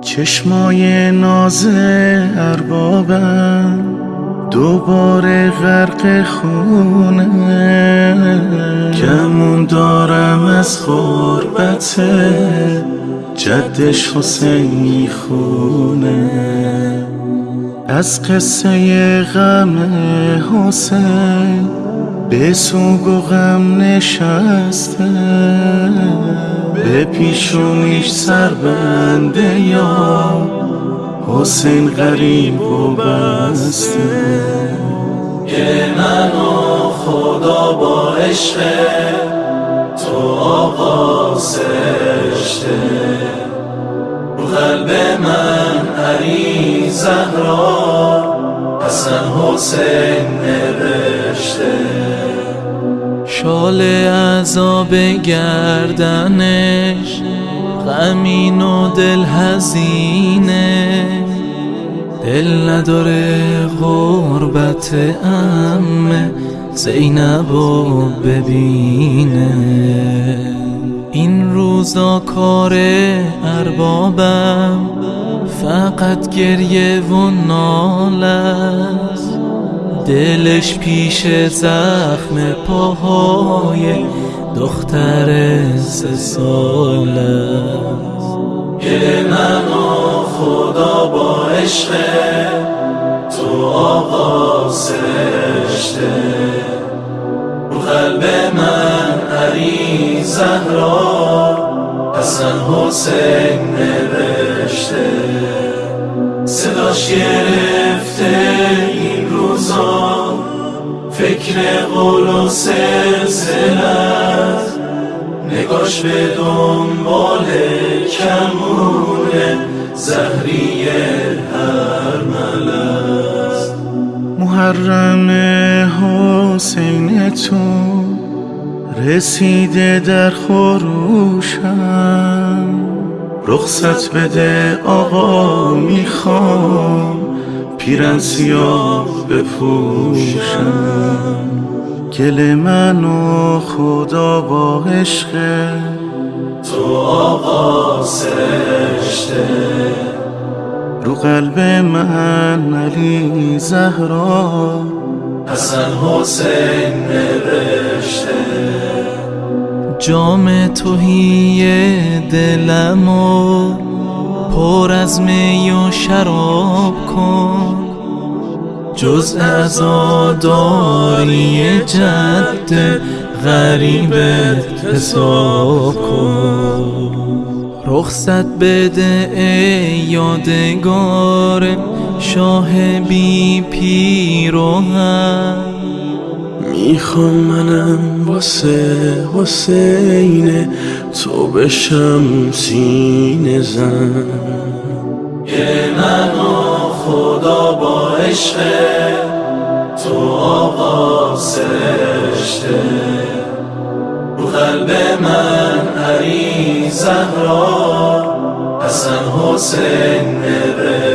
چشمای ناز اربابم دوباره غرق خونه. کمون دارم از خوربت جدش حسین خونه. از قصه غم حسین به سوگ و غم نشسته. به پیشونیش سر بنده یا حسین غریب و بسته که من و خدا با عشق تو سرشته. رو قلب من علی زهرا حسن حسین نوشته. شال عذاب گردنش غمین و دل هزینه دل نداره غربت امه زینب و ببینه. این روزا کار اربابم فقط گریه و ناله دلش پیش زخم پاهای دختر سه ساله که من و خدا با عشق تو آقا سرشته. رو قلب من علی زهرا حسن حسین نوشته. صداش گرفته فکر قول و سلسلت نگاش به دنبال کمونه زهری هر ملست محرم حسین تو رسیده در خروشم. رخصت بده آقا می‌خوام پیرن سیاه بپوشم. گل من و خدا با عشق. تو آقا سرشته رو قلب من علی زهرا. حسن حسین نوشته. جام توهی دلمو پر از می و شراب کن. جز ازاداری جد غریبت حساب کن. رخصت بده ای یادگار شاه بی پیروهن می‌خوام منم واسه حسین تو بشم سینه زن. که من و خدا با عشق تو آقا سرشته. رو قلب من علی زهرا حسن حسین نوشته.